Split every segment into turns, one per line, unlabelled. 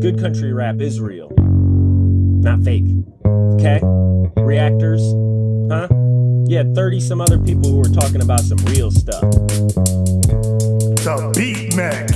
Good country rap is real, not fake. Okay? Reactors, huh? Yeah, 30 some other people who were talking about some real stuff.
The Beat Man.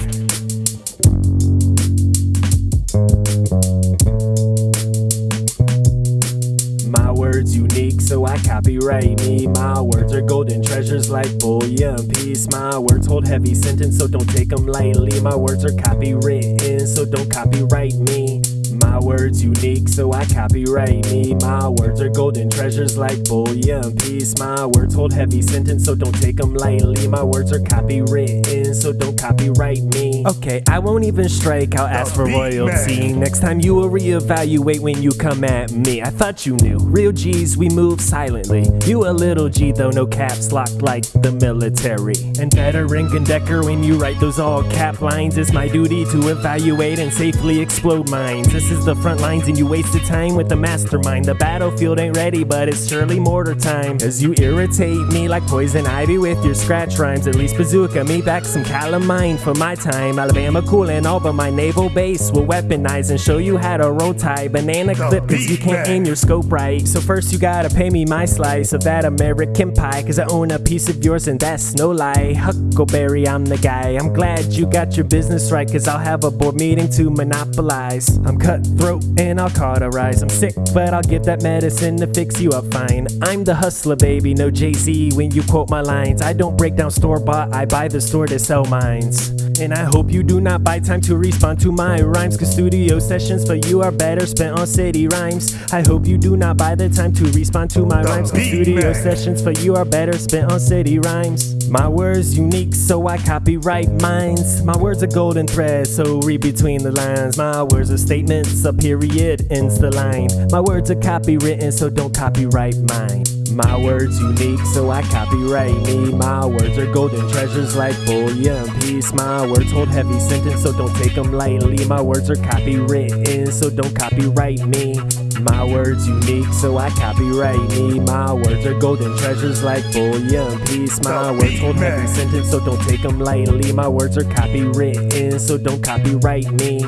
My words unique, so I copyright me. My words are golden treasures like bullion piece. My words hold heavy sentence, so don't take them lightly. My words are copywritten, so don't copyright me. My words unique, so I copyright me. My words are golden treasures like bullion piece. My words hold heavy sentence, so don't take them lightly. My words are copywritten, so don't copyright me. Okay, I won't even strike, I'll ask for royalty. Next time you will reevaluate when you come at me. I thought you knew. Real G's, we move silently. You a little G though, no caps locked like the military. And better Ring Decker when you write those all cap lines. It's my duty to evaluate and safely explode mines. This is the front lines and you wasted time with the mastermind. The battlefield ain't ready, but it's surely mortar time. As you irritate me like poison ivy with your scratch rhymes. At least bazooka me back some calamine for my time. Alabama cool and all, but my naval base will weaponize and show you how to roll tie. Banana clip, cause you can't aim your scope right. So first you gotta pay me my slice of that American pie. Cause I own a piece of yours and that's no lie. Huckleberry, I'm the guy. I'm glad you got your business right. Cause I'll have a board meeting to monopolize. I'm cutthroat and I'll cauterize. I'm sick, but I'll get that medicine to fix you up fine. I'm the hustler, baby, no Jay Z when you quote my lines. I don't break down store bought, I buy the store to sell mines. And I hope you do not buy time to respond to my rhymes. Cause studio sessions for you are better spent on city rhymes. I hope you do not buy the time to respond to my rhymes. Cause studio sessions for you are better spent on city rhymes. My words unique, so I copyright minds. My words are golden thread, so read between the lines. My words are statements, a period ends the line. My words are copywritten, so don't copyright mine. My words unique, so I copyright me. My words are golden treasures like bullion piece. My words hold heavy sentence, so don't take them lightly. My words are copywritten, so don't copyright me. My words unique, so I copyright me. My words are golden treasures like bullion piece. My words hold heavy sentence, so don't take them lightly. My words are copywritten, so don't copyright me.